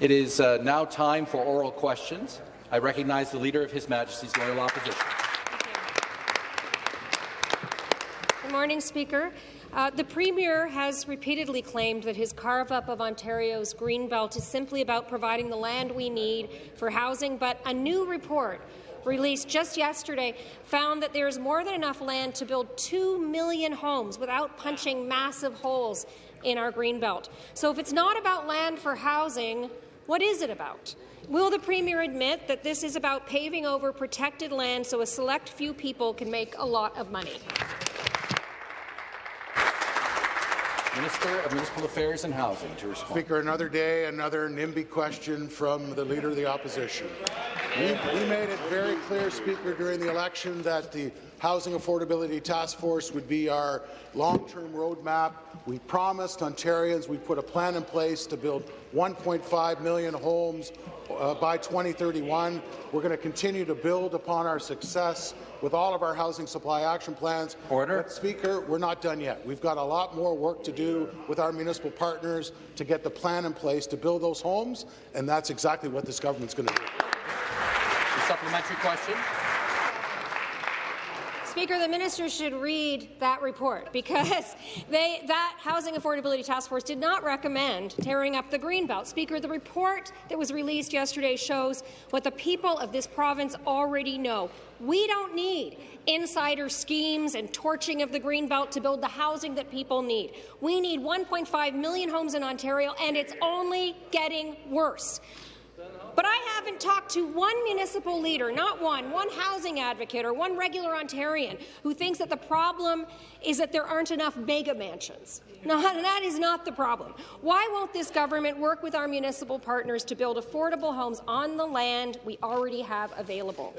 It is uh, now time for oral questions. I recognize the Leader of His Majesty's Loyal Opposition. Good morning, Speaker. Uh, the Premier has repeatedly claimed that his carve-up of Ontario's Greenbelt is simply about providing the land we need for housing, but a new report released just yesterday found that there is more than enough land to build 2 million homes without punching massive holes in our Greenbelt. So if it's not about land for housing, what is it about? Will the Premier admit that this is about paving over protected land so a select few people can make a lot of money? Minister of Municipal Affairs and Housing to respond. Speaker, another day, another NIMBY question from the Leader of the Opposition. We, we made it very clear, Speaker, during the election that the Housing Affordability Task Force would be our long-term roadmap. We promised Ontarians we put a plan in place to build 1.5 million homes uh, by 2031. We're going to continue to build upon our success with all of our housing supply action plans. Order. But, Speaker, we're not done yet. We've got a lot more work to do with our municipal partners to get the plan in place to build those homes, and that's exactly what this government's going to do. Supplementary question. Speaker, the minister should read that report because they, that Housing Affordability Task Force did not recommend tearing up the Greenbelt. Speaker, the report that was released yesterday shows what the people of this province already know. We don't need insider schemes and torching of the Greenbelt to build the housing that people need. We need 1.5 million homes in Ontario, and it's only getting worse. But I haven't talked to one municipal leader, not one, one housing advocate or one regular Ontarian who thinks that the problem is that there aren't enough mega mansions. No, that is not the problem. Why won't this government work with our municipal partners to build affordable homes on the land we already have available?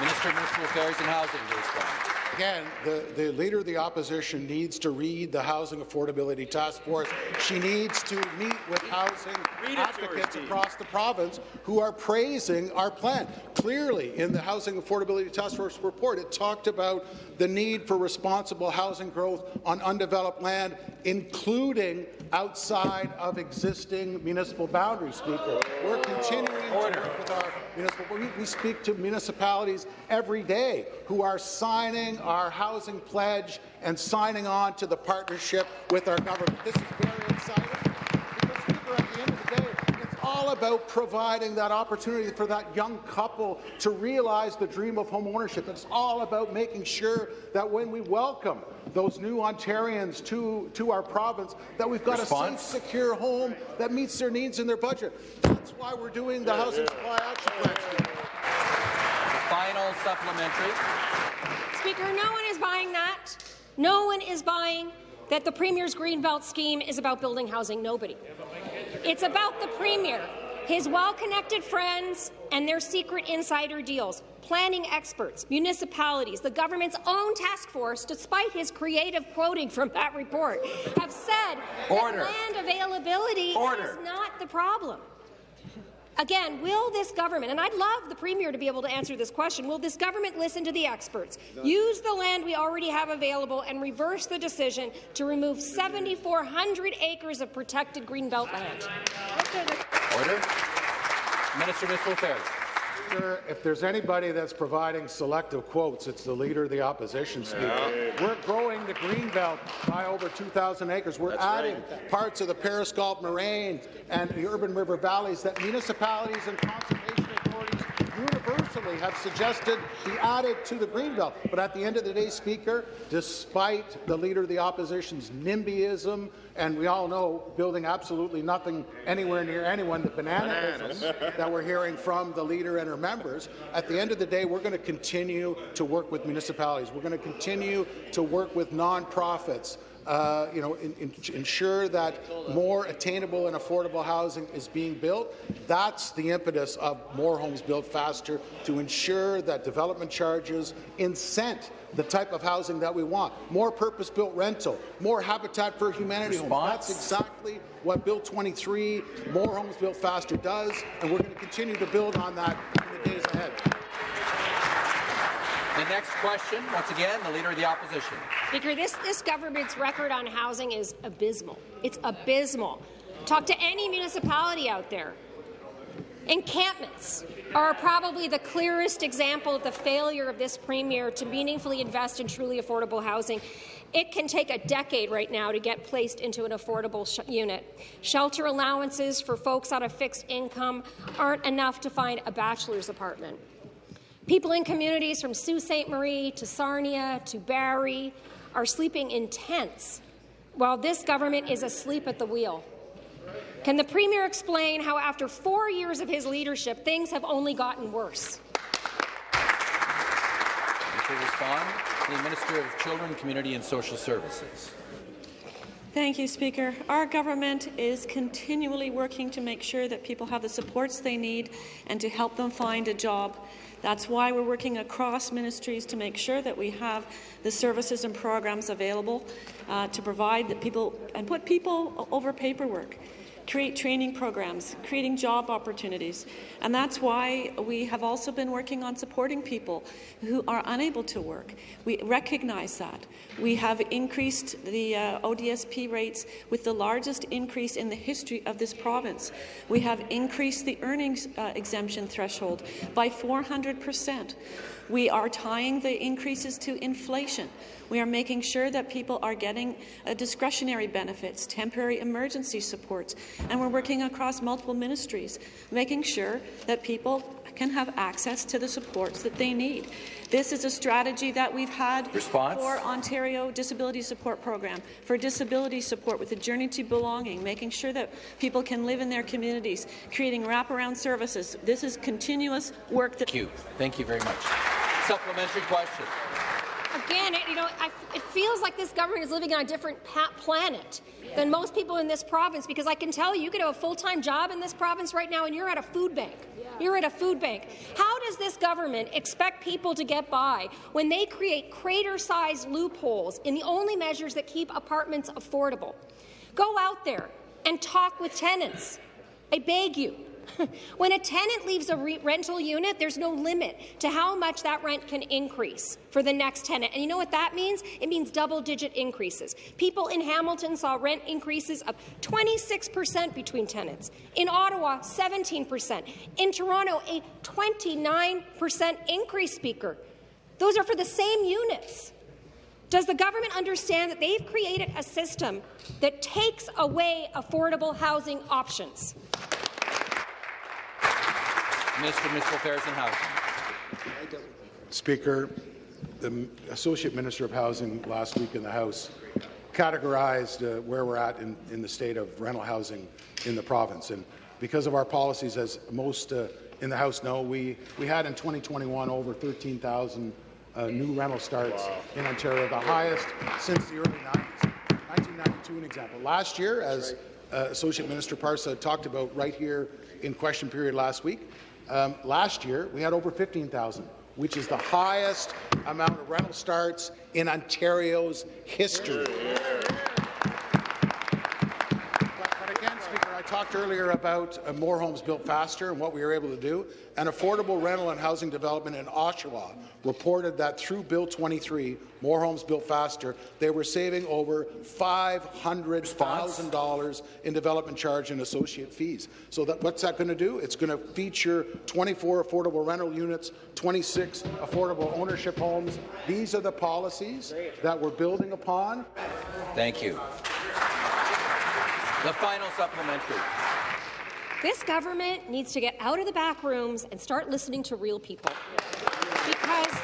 Minister of Municipal Affairs and Housing. Again, the, the Leader of the Opposition needs to read the Housing Affordability Task Force. She needs to meet with housing advocates across the province who are praising our plan. Clearly, in the Housing Affordability Task Force report, it talked about the need for responsible housing growth on undeveloped land, including outside of existing municipal boundaries, Speaker. We're continuing Order. to work with our municipal. We, we speak to municipalities every day who are signing our housing pledge and signing on to the partnership with our government. This is very exciting because, Speaker, at the end of the day, it's all about providing that opportunity for that young couple to realize the dream of home ownership. It's all about making sure that when we welcome those new Ontarians to, to our province, that we've got Response? a safe, secure home that meets their needs and their budget. That's why we're doing the Housing Supply Action Plan. Final supplementary. Speaker, no one is buying that. No one is buying that the Premier's Greenbelt scheme is about building housing. Nobody. It's about the Premier, his well-connected friends, and their secret insider deals. Planning experts, municipalities, the government's own task force, despite his creative quoting from that report, have said Order. that land availability Order. is not the problem. Again, will this government, and I'd love the Premier to be able to answer this question, will this government listen to the experts, use the land we already have available, and reverse the decision to remove 7,400 acres of protected Greenbelt land? Order. Minister of Affairs. Speaker, if there's anybody that's providing selective quotes, it's the Leader of the Opposition, Speaker. We're growing the Greenbelt by over 2,000 acres. We're adding parts of the Paris Galt Moraine and the urban river valleys that municipalities and conservation authorities universally have suggested be added to the Greenbelt. But at the end of the day, Speaker, despite the Leader of the Opposition's NIMBYism, and we all know building absolutely nothing anywhere near anyone, the bananaism that we're hearing from the Leader and her members, at the end of the day, we're going to continue to work with municipalities. We're going to continue to work with nonprofits, uh, you know, in, in, ensure that more attainable and affordable housing is being built. That's the impetus of more homes built faster to ensure that development charges incent the type of housing that we want. More purpose-built rental, more Habitat for Humanity homes. That's exactly what Bill 23, More Homes Built Faster does, and we're going to continue to build on that in the days ahead. The next question, once again, the Leader of the Opposition. Speaker, this, this government's record on housing is abysmal. It's abysmal. Talk to any municipality out there. Encampments are probably the clearest example of the failure of this Premier to meaningfully invest in truly affordable housing. It can take a decade right now to get placed into an affordable sh unit. Shelter allowances for folks on a fixed income aren't enough to find a bachelor's apartment. People in communities from Sault Ste. Marie to Sarnia to Barrie are sleeping in tents while this government is asleep at the wheel. Can the Premier explain how, after four years of his leadership, things have only gotten worse? The Minister of Children, Community and Social Services. Thank you, Speaker. Our government is continually working to make sure that people have the supports they need and to help them find a job. That's why we're working across ministries to make sure that we have the services and programs available uh, to provide that people and put people over paperwork create training programs, creating job opportunities. And that's why we have also been working on supporting people who are unable to work. We recognize that. We have increased the uh, ODSP rates with the largest increase in the history of this province. We have increased the earnings uh, exemption threshold by 400 percent. We are tying the increases to inflation. We are making sure that people are getting uh, discretionary benefits, temporary emergency supports, and we're working across multiple ministries, making sure that people can have access to the supports that they need. This is a strategy that we've had Response? for Ontario Disability Support Program, for disability support with a Journey to Belonging, making sure that people can live in their communities, creating wraparound services. This is continuous work that— Thank you. Thank you very much. Supplementary question. Again, it, you know, I, it feels like this government is living on a different planet than most people in this province because I can tell you, you could have a full-time job in this province right now and you're at a food bank. You're at a food bank. How does this government expect people to get by when they create crater-sized loopholes in the only measures that keep apartments affordable? Go out there and talk with tenants. I beg you. when a tenant leaves a re rental unit, there's no limit to how much that rent can increase for the next tenant. And you know what that means? It means double-digit increases. People in Hamilton saw rent increases of 26 percent between tenants. In Ottawa, 17 percent. In Toronto, a 29 percent increase, Speaker. Those are for the same units. Does the government understand that they've created a system that takes away affordable housing options? Minister and Housing. Speaker, the Associate Minister of Housing last week in the House categorized uh, where we're at in, in, the state of rental housing in the province. And because of our policies, as most uh, in the House know, we, we had in 2021 over 13,000 uh, new rental starts wow. in Ontario, the highest since the early 90s. 1992, an example. Last year, as uh, Associate Minister Parsa talked about right here in question period last week, um, last year, we had over 15,000, which is the highest amount of rental starts in Ontario's history. Talked earlier about uh, more homes built faster and what we were able to do. An affordable rental and housing development in Oshawa reported that through Bill 23, more homes built faster, they were saving over $500,000 in development charge and associate fees. So that, what's that going to do? It's going to feature 24 affordable rental units, 26 affordable ownership homes. These are the policies that we're building upon. Thank you. The final supplementary. This government needs to get out of the back rooms and start listening to real people. Because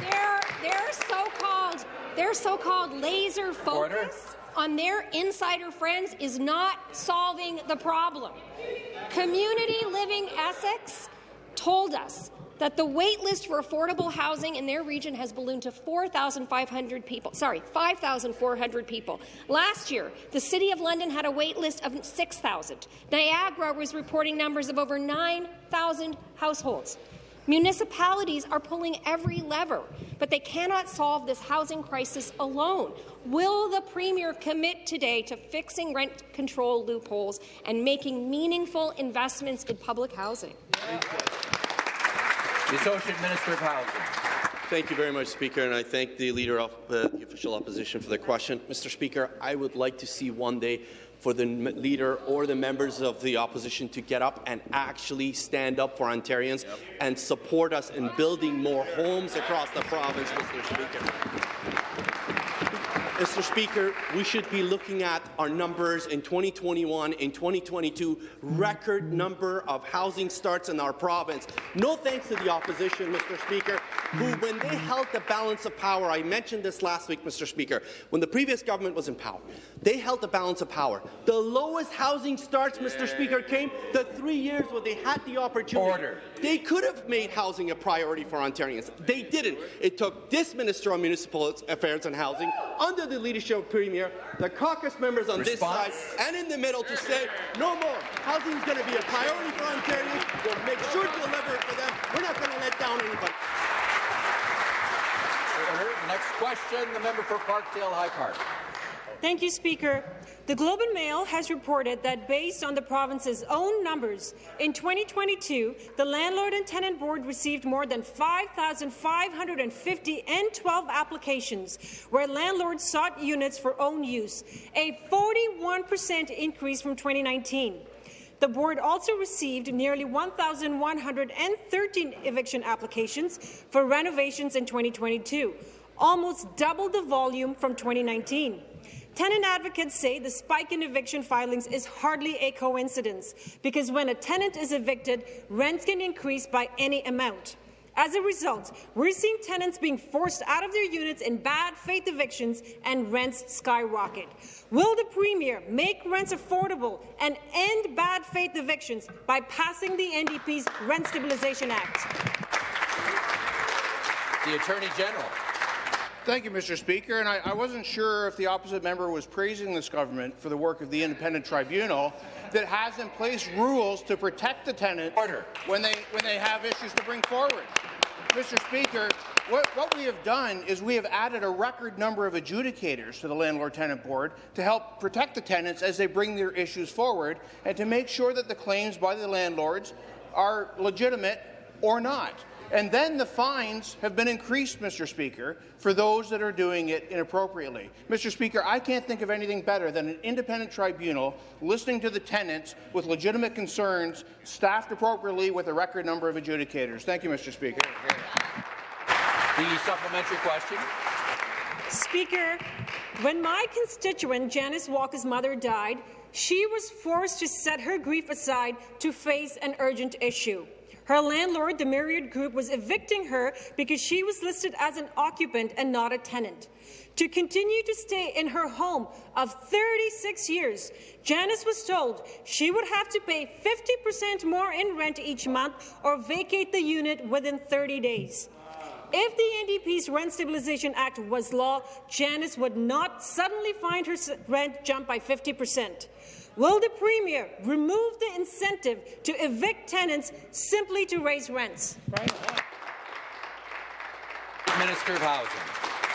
their, their so-called their so-called laser focus on their insider friends is not solving the problem. Community Living Essex told us that the wait list for affordable housing in their region has ballooned to 4,500 people. Sorry, 5,400 people. Last year, the City of London had a wait list of 6,000. Niagara was reporting numbers of over 9,000 households. Municipalities are pulling every lever, but they cannot solve this housing crisis alone. Will the Premier commit today to fixing rent control loopholes and making meaningful investments in public housing? The Associate Minister of Housing. Thank you very much, Speaker, and I thank the Leader of uh, the Official Opposition for the question. Mr. Speaker, I would like to see one day for the leader or the members of the opposition to get up and actually stand up for Ontarians yep. and support us in building more homes across the province, Mr. Speaker. Mr. Speaker, we should be looking at our numbers in 2021, in 2022, record number of housing starts in our province. No thanks to the opposition, Mr. Speaker, who, when they held the balance of power, I mentioned this last week, Mr. Speaker, when the previous government was in power, they held the balance of power. The lowest housing starts, Mr. Speaker, came the three years when they had the opportunity. Order. They could have made housing a priority for Ontarians. They didn't. It took this Minister of Municipal Affairs and Housing under under the leadership of Premier, the caucus members on Response. this side and in the middle to say, no more. Housing is going to be a priority for Ontarians. We'll make sure to deliver it for them. We're not going to let down anybody. Next question, the member for Parkdale High Park. Thank you, Speaker. The Globe and Mail has reported that based on the province's own numbers, in 2022, the Landlord and Tenant Board received more than 5,550 N12 applications where landlords sought units for own use, a 41 percent increase from 2019. The board also received nearly 1,113 eviction applications for renovations in 2022, almost double the volume from 2019. Tenant advocates say the spike in eviction filings is hardly a coincidence, because when a tenant is evicted, rents can increase by any amount. As a result, we're seeing tenants being forced out of their units in bad faith evictions and rents skyrocket. Will the Premier make rents affordable and end bad faith evictions by passing the NDP's Rent Stabilization Act? The Attorney General. Thank you, Mr. Speaker. And I, I, wasn't sure if the opposite member was praising this government for the work of the independent tribunal that has in place rules to protect the tenant Order. when they when they have issues to bring forward. Mr. Speaker, what, what, we have done is we have added a record number of adjudicators to the Landlord-Tenant Board to help protect the tenants as they bring their issues forward and to make sure that the claims by the landlords are legitimate or not. And then the fines have been increased, Mr. Speaker, for those that are doing it inappropriately. Mr. Speaker, I can't think of anything better than an independent tribunal listening to the tenants with legitimate concerns, staffed appropriately with a record number of adjudicators. Thank you, Mr. Speaker. The supplementary question. Speaker, when my constituent Janice Walker's mother died, she was forced to set her grief aside to face an urgent issue. Her landlord, the Myriad Group, was evicting her because she was listed as an occupant and not a tenant. To continue to stay in her home of 36 years, Janice was told she would have to pay 50% more in rent each month or vacate the unit within 30 days. If the NDP's Rent Stabilization Act was law, Janice would not suddenly find her rent jump by 50 percent. Will the Premier remove the incentive to evict tenants simply to raise rents? Minister of Housing.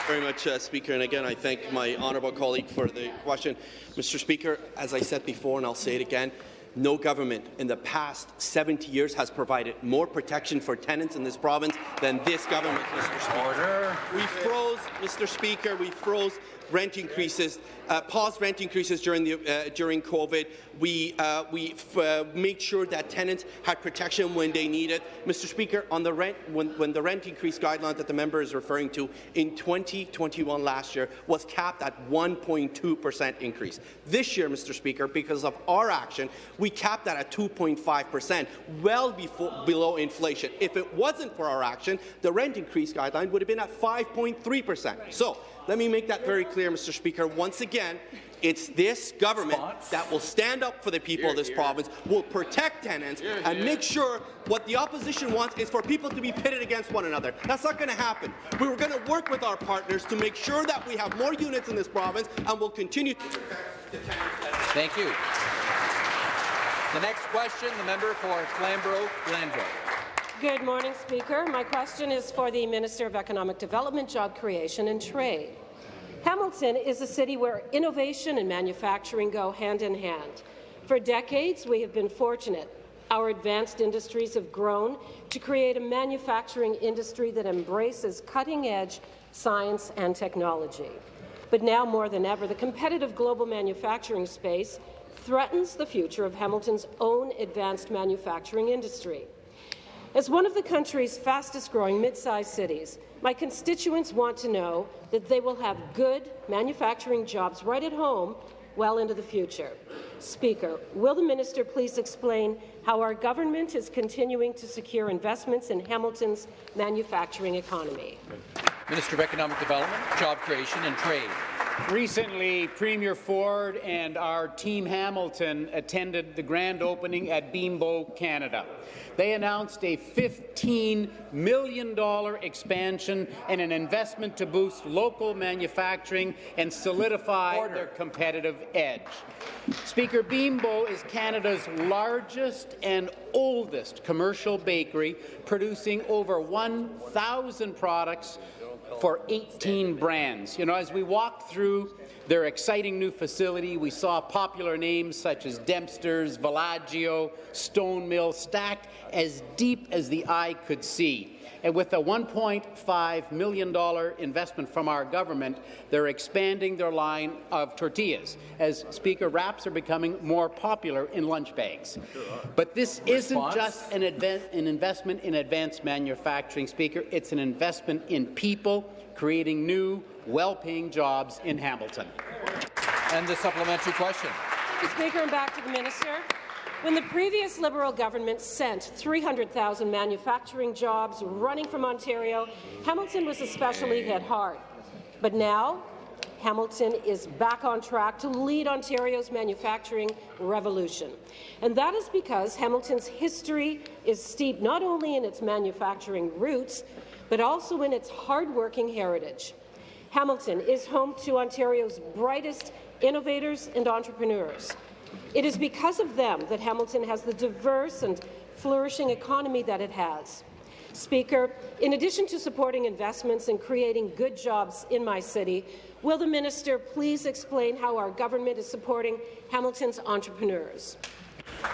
Very much, uh, Speaker. And again, I thank my honourable colleague for the question. Mr. Speaker, as I said before, and I'll say it again, no government in the past 70 years has provided more protection for tenants in this province than this government, Mr. Speaker. Order. We froze, Mr. Speaker, we froze rent increases, uh, paused rent increases during, the, uh, during COVID. We, uh, we uh, made sure that tenants had protection when they need it. Mr. Speaker, on the rent, when, when the rent increase guideline that the member is referring to in 2021 last year was capped at 1.2 percent increase. This year, Mr. Speaker, because of our action, we capped that at 2.5 percent, well before, below inflation. If it wasn't for our action, the rent increase guideline would have been at 5.3 percent. So let me make that very clear, Mr. Speaker. Once again, it's this government that will stand up for the people here, of this here. province, will protect tenants, here, and make sure what the opposition wants is for people to be pitted against one another. That's not going to happen. We were going to work with our partners to make sure that we have more units in this province, and we'll continue to protect the tenants. Thank you. The next question, the member for Flamborough-Glanbrook. Good morning, Speaker. My question is for the Minister of Economic Development, Job Creation and Trade. Hamilton is a city where innovation and manufacturing go hand in hand. For decades, we have been fortunate. Our advanced industries have grown to create a manufacturing industry that embraces cutting-edge science and technology. But now more than ever, the competitive global manufacturing space threatens the future of Hamilton's own advanced manufacturing industry. As one of the country's fastest-growing mid-sized cities, my constituents want to know that they will have good manufacturing jobs right at home well into the future. Speaker, will the minister please explain how our government is continuing to secure investments in Hamilton's manufacturing economy? Minister of Economic Development, Job Creation and Trade. Recently, Premier Ford and our Team Hamilton attended the grand opening at Bimbo, Canada. They announced a $15 million expansion and an investment to boost local manufacturing and solidify Order. their competitive edge. Speaker, Bimbo is Canada's largest and oldest commercial bakery, producing over 1,000 products for 18 brands. You know, as we walked through their exciting new facility, we saw popular names such as Dempster's, Villaggio, Stone Mill stacked as deep as the eye could see. And with a $1.5 million investment from our government, they're expanding their line of tortillas, as Speaker, wraps are becoming more popular in lunch bags. But this Response? isn't just an, an investment in advanced manufacturing, Speaker. It's an investment in people, creating new, well-paying jobs in Hamilton. And the supplementary question. Speaker, and back to the minister. When the previous Liberal government sent 300,000 manufacturing jobs running from Ontario, Hamilton was especially hit hard. But now, Hamilton is back on track to lead Ontario's manufacturing revolution. And that is because Hamilton's history is steeped not only in its manufacturing roots, but also in its hard-working heritage. Hamilton is home to Ontario's brightest innovators and entrepreneurs. It is because of them that Hamilton has the diverse and flourishing economy that it has. Speaker, in addition to supporting investments and creating good jobs in my city, will the minister please explain how our government is supporting Hamilton's entrepreneurs?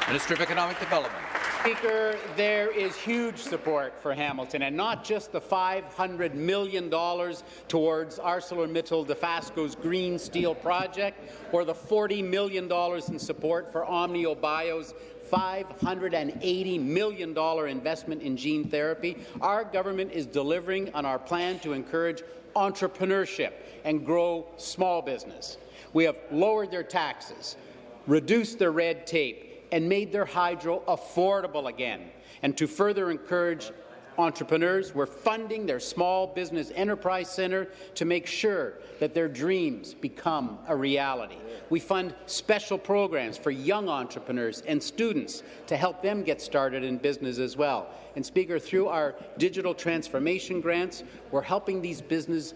Minister of Economic Development. Speaker, there is huge support for Hamilton, and not just the $500 million towards ArcelorMittal Dofasco's green steel project, or the $40 million in support for OmniaBio's $580 million investment in gene therapy. Our government is delivering on our plan to encourage entrepreneurship and grow small business. We have lowered their taxes, reduced their red tape, and made their hydro affordable again. And to further encourage entrepreneurs, we're funding their Small Business Enterprise Centre to make sure that their dreams become a reality. We fund special programs for young entrepreneurs and students to help them get started in business as well. And Speaker, through our digital transformation grants, we're helping these business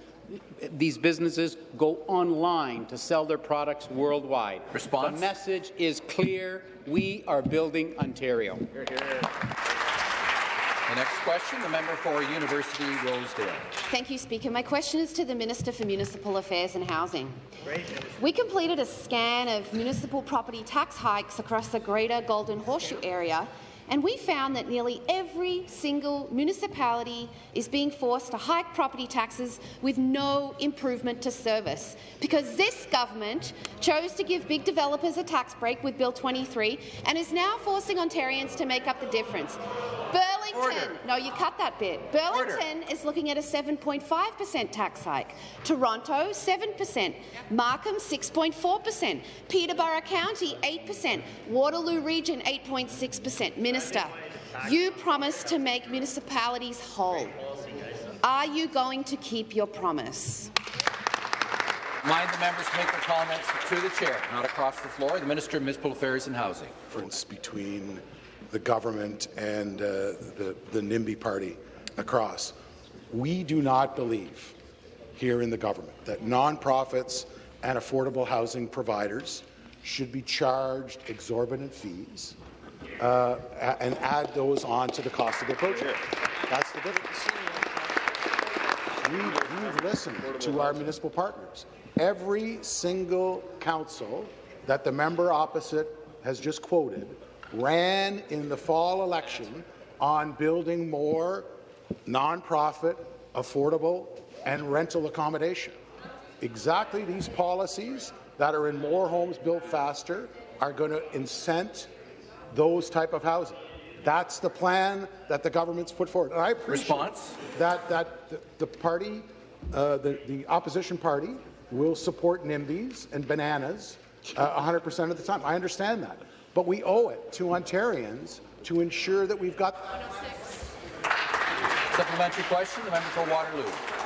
these businesses go online to sell their products worldwide. Response. The message is clear. We are building Ontario. Here, here. The next question, the member for University Rosedale. Thank you, Speaker. My question is to the Minister for Municipal Affairs and Housing. We completed a scan of municipal property tax hikes across the greater Golden Horseshoe area and we found that nearly every single municipality is being forced to hike property taxes with no improvement to service, because this government chose to give big developers a tax break with Bill 23 and is now forcing Ontarians to make up the difference. Burlington, Order. no, you cut that bit. Burlington Order. is looking at a 7.5 per cent tax hike. Toronto, 7 per cent. Markham, 6.4 per cent. Peterborough County, 8 per cent. Waterloo Region, 8.6 per cent. Minister, you promised to make municipalities whole. Are you going to keep your promise? Mind the members make their comments to the chair, not across the floor. The Minister of Municipal Affairs and Housing. Difference between the government and uh, the, the NIMBY party across. We do not believe here in the government that nonprofits and affordable housing providers should be charged exorbitant fees uh, and add those on to the cost of the project. That's the difference. We've, we've listened to our municipal partners. Every single council that the member opposite has just quoted ran in the fall election on building more nonprofit, affordable, and rental accommodation. Exactly these policies that are in more homes built faster, are going to incent those type of housing. That's the plan that the government's put forward. And I appreciate Response? that that the, the party, uh, the, the opposition party, will support NIMBYs and bananas uh, 100% of the time. I understand that. But we owe it to Ontarians to ensure that we've got Supplementary question, the member for Waterloo.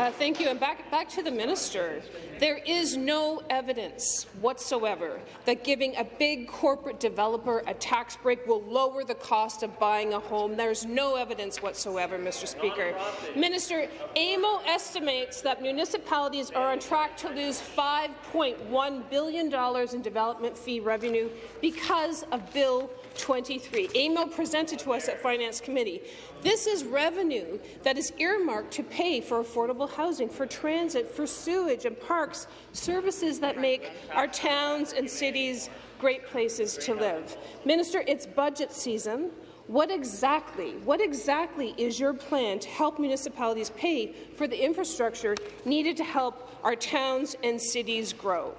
Uh, thank you. And back, back to the minister. There is no evidence whatsoever that giving a big corporate developer a tax break will lower the cost of buying a home. There's no evidence whatsoever, Mr. Speaker. Minister, AMO estimates that municipalities are on track to lose $5.1 billion in development fee revenue because of Bill 23. email presented to us at Finance Committee. This is revenue that is earmarked to pay for affordable housing, for transit, for sewage and parks, services that make our towns and cities great places to live. Minister, it's budget season. What exactly, what exactly is your plan to help municipalities pay for the infrastructure needed to help our towns and cities grow?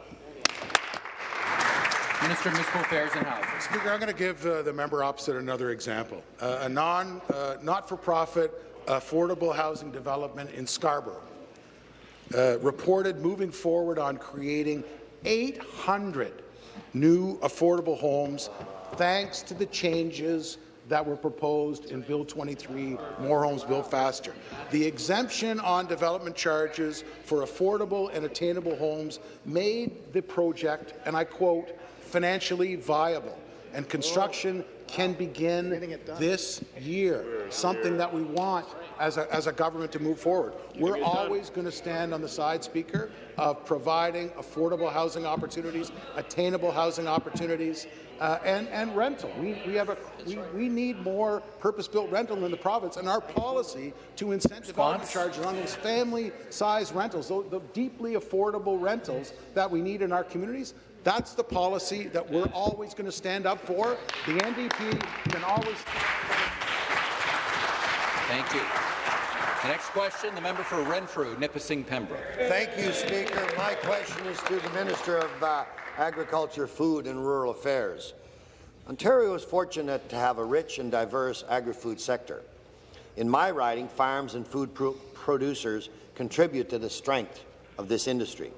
Minister of Municipal Affairs and Housing. Speaker, I'm going to give uh, the member opposite another example. Uh, a non, uh, not-for-profit affordable housing development in Scarborough uh, reported moving forward on creating 800 new affordable homes thanks to the changes that were proposed in Bill 23, More Homes Built Faster. The exemption on development charges for affordable and attainable homes made the project, and I quote, financially viable, and construction can begin this year, something that we want as a, as a government to move forward. We're always going to stand on the side, Speaker, of providing affordable housing opportunities, attainable housing opportunities, uh, and, and rental. We, we, have a, we, we need more purpose-built rental in the province, and our policy to incent development charges on those family-sized rentals, those, the deeply affordable rentals that we need in our communities, that's the policy that we're always going to stand up for. The NDP can always. Thank you. The next question, the member for Renfrew, Nipissing Pembroke. Thank you, Speaker. My question is to the Minister of uh, Agriculture, Food and Rural Affairs. Ontario is fortunate to have a rich and diverse agri-food sector. In my riding, farms and food pro producers contribute to the strength of this industry.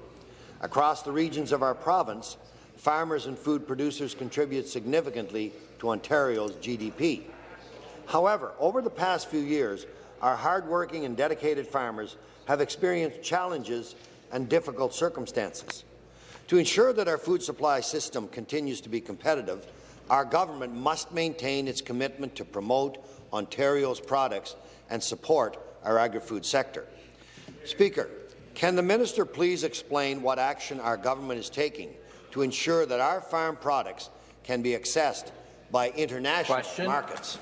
Across the regions of our province, farmers and food producers contribute significantly to Ontario's GDP. However, over the past few years, our hardworking and dedicated farmers have experienced challenges and difficult circumstances. To ensure that our food supply system continues to be competitive, our government must maintain its commitment to promote Ontario's products and support our agri-food sector. Speaker, can the minister please explain what action our government is taking to ensure that our farm products can be accessed by international Question. markets?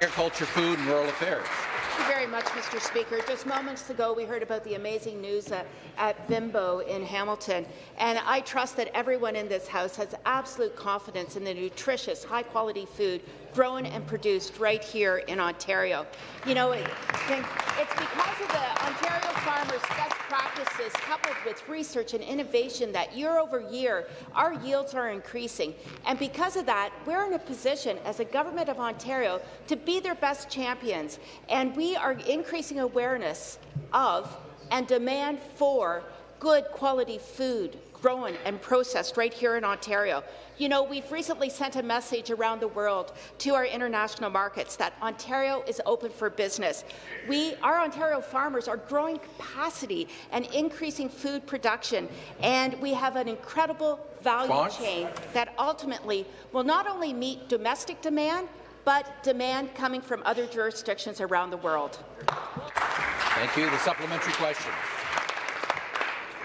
Agriculture, Food and Rural Affairs. Thank you very much, Mr. Speaker. Just moments ago, we heard about the amazing news at, at Bimbo in Hamilton, and I trust that everyone in this House has absolute confidence in the nutritious, high-quality food grown and produced right here in Ontario. You know, it, it's because of the Ontario farmers' best practices coupled with research and innovation that year over year our yields are increasing. And because of that, we're in a position as a government of Ontario to be their best champions. And we are increasing awareness of and demand for good quality food grown and processed right here in Ontario. You know, we've recently sent a message around the world to our international markets that Ontario is open for business. We, our Ontario farmers are growing capacity and increasing food production, and we have an incredible value Response? chain that ultimately will not only meet domestic demand, but demand coming from other jurisdictions around the world. Thank you. The supplementary question.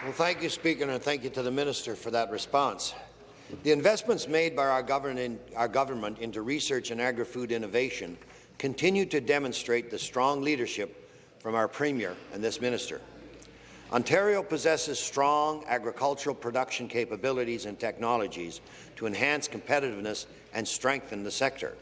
Well, thank you, Speaker, and thank you to the Minister for that response. The investments made by our government, our government into research and agri-food innovation continue to demonstrate the strong leadership from our Premier and this Minister. Ontario possesses strong agricultural production capabilities and technologies to enhance competitiveness and strengthen the sector.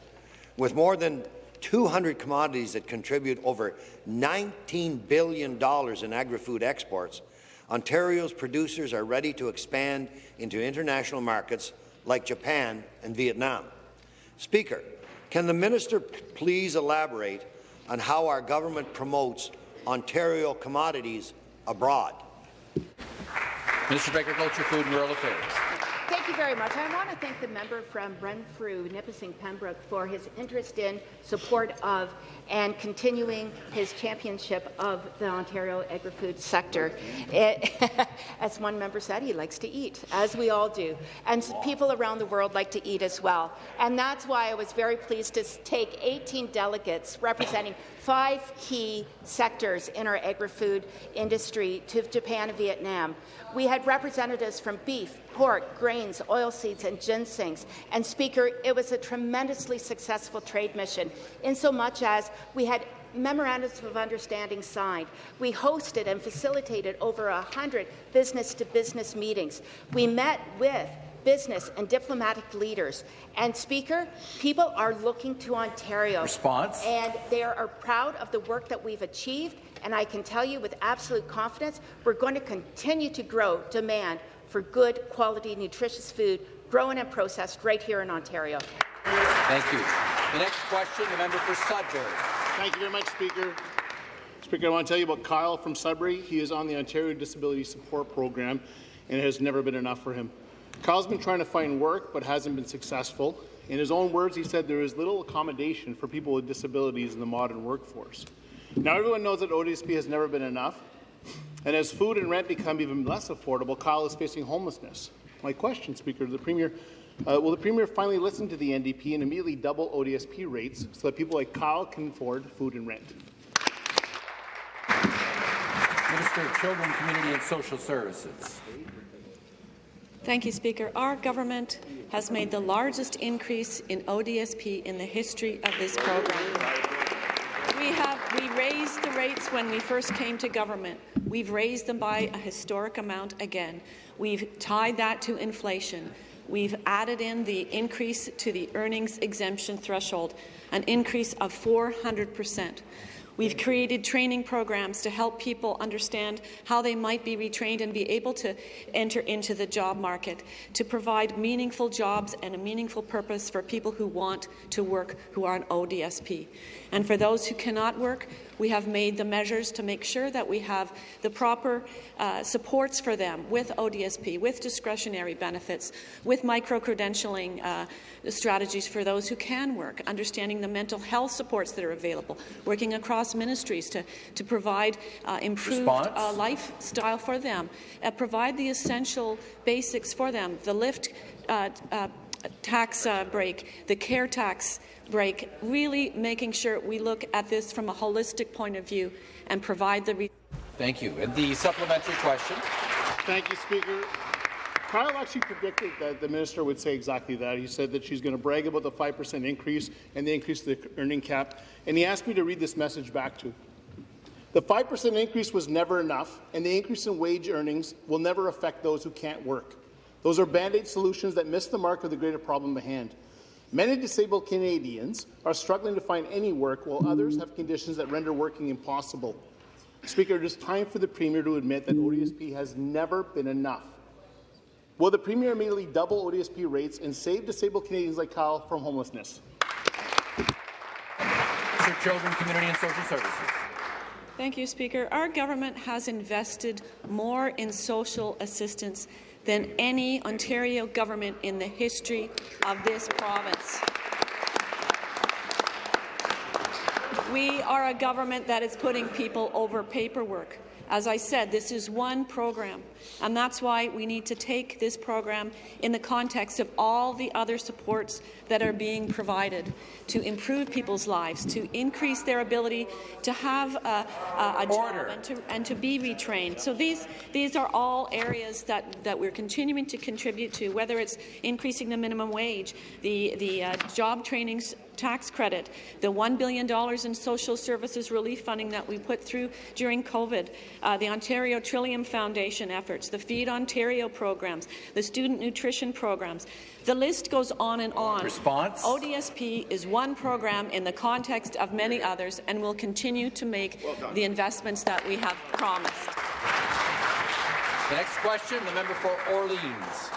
With more than 200 commodities that contribute over $19 billion in agri-food exports, Ontario's producers are ready to expand into international markets like Japan and Vietnam. Speaker, can the minister please elaborate on how our government promotes Ontario commodities abroad? Of Agriculture, Food and Rural Affairs. Thank you very much. I want to thank the member from Renfrew, Nipissing, Pembroke for his interest in, support of, and continuing his championship of the Ontario agri-food sector. It, as one member said, he likes to eat, as we all do. And people around the world like to eat as well. And that's why I was very pleased to take 18 delegates representing five key sectors in our agri-food industry to Japan and Vietnam. We had representatives from beef, pork, grains, oilseeds, and ginsengs. And Speaker, it was a tremendously successful trade mission, in so much as we had memorandums of understanding signed. We hosted and facilitated over 100 business-to-business meetings. We met with business and diplomatic leaders. And Speaker, people are looking to Ontario. Response. And they are proud of the work that we've achieved. And I can tell you with absolute confidence, we're going to continue to grow demand for good, quality, nutritious food grown and processed right here in Ontario. Thank you. The next question, the member for Sudbury. Thank you very much, Speaker. Speaker, I want to tell you about Kyle from Sudbury. He is on the Ontario Disability Support Program, and it has never been enough for him. Kyle's been trying to find work, but hasn't been successful. In his own words, he said there is little accommodation for people with disabilities in the modern workforce. Now, everyone knows that ODSP has never been enough, and as food and rent become even less affordable, Kyle is facing homelessness. My question, Speaker, to the Premier, uh, will the Premier finally listen to the NDP and immediately double ODSP rates so that people like Kyle can afford food and rent? Minister of Children, Community and Social Services. Thank you, Speaker. Our government has made the largest increase in ODSP in the history of this program. We have we raised the rates when we first came to government. We've raised them by a historic amount again. We've tied that to inflation. We've added in the increase to the earnings exemption threshold, an increase of 400 percent. We've created training programs to help people understand how they might be retrained and be able to enter into the job market, to provide meaningful jobs and a meaningful purpose for people who want to work who are on ODSP. And for those who cannot work, we have made the measures to make sure that we have the proper uh, supports for them with ODSP, with discretionary benefits, with micro-credentialing uh, strategies for those who can work, understanding the mental health supports that are available, working across ministries to, to provide uh, improved uh, lifestyle for them, uh, provide the essential basics for them, the lift uh, tax uh, break, the care tax break, really making sure we look at this from a holistic point of view and provide the. Thank you. And the supplementary question. Thank you, Speaker. Kyle actually predicted that the minister would say exactly that. He said that she's going to brag about the 5% increase and the increase of the earning cap, and he asked me to read this message back to. The 5% increase was never enough, and the increase in wage earnings will never affect those who can't work. Those are band-aid solutions that miss the mark of the greater problem at hand. Many disabled Canadians are struggling to find any work, while others have conditions that render working impossible. Speaker, it is time for the Premier to admit that ODSP has never been enough. Will the Premier immediately double ODSP rates and save disabled Canadians like Kyle from homelessness? For Children, Community and Social Services. Thank you, Speaker. Our government has invested more in social assistance than any Ontario government in the history of this province. We are a government that is putting people over paperwork. As I said, this is one program, and that's why we need to take this program in the context of all the other supports that are being provided to improve people's lives, to increase their ability to have a, a, a job and to, and to be retrained. So these, these are all areas that, that we're continuing to contribute to, whether it's increasing the minimum wage, the, the uh, job trainings tax credit, the $1 billion in social services relief funding that we put through during COVID, uh, the Ontario Trillium Foundation efforts, the Feed Ontario programs, the student nutrition programs. The list goes on and on. Response? ODSP is one program in the context of many others and will continue to make the investments that we have promised. The next question, the member for Orleans.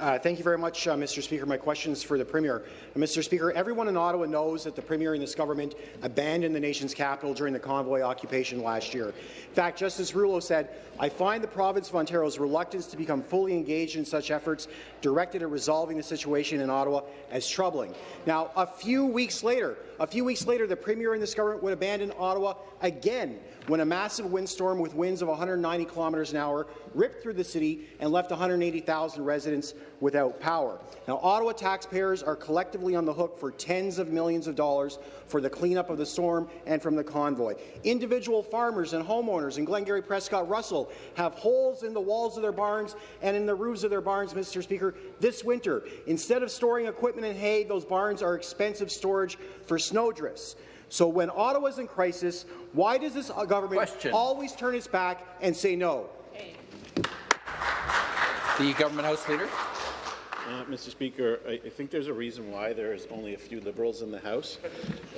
Uh, thank you very much, uh, Mr. Speaker. My question is for the Premier. Uh, Mr. Speaker, everyone in Ottawa knows that the Premier and this government abandoned the nation's capital during the convoy occupation last year. In fact, Justice Rouleau said, I find the province of Ontario's reluctance to become fully engaged in such efforts directed at resolving the situation in Ottawa as troubling. Now, a few weeks later, a few weeks later, the Premier and this government would abandon Ottawa again when a massive windstorm with winds of 190 kilometres an hour ripped through the city and left 180,000 residents without power. Now, Ottawa taxpayers are collectively on the hook for tens of millions of dollars for the cleanup of the storm and from the convoy. Individual farmers and homeowners in Glengarry, Prescott, Russell have holes in the walls of their barns and in the roofs of their barns, Mr. Speaker, this winter. Instead of storing equipment and hay, those barns are expensive storage for snowdrifts. So when Ottawa's in crisis, why does this government Question. always turn its back and say no? The government House Leader. Uh, Mr. Speaker, I, I, think there's a reason why there is only a few Liberals in the House,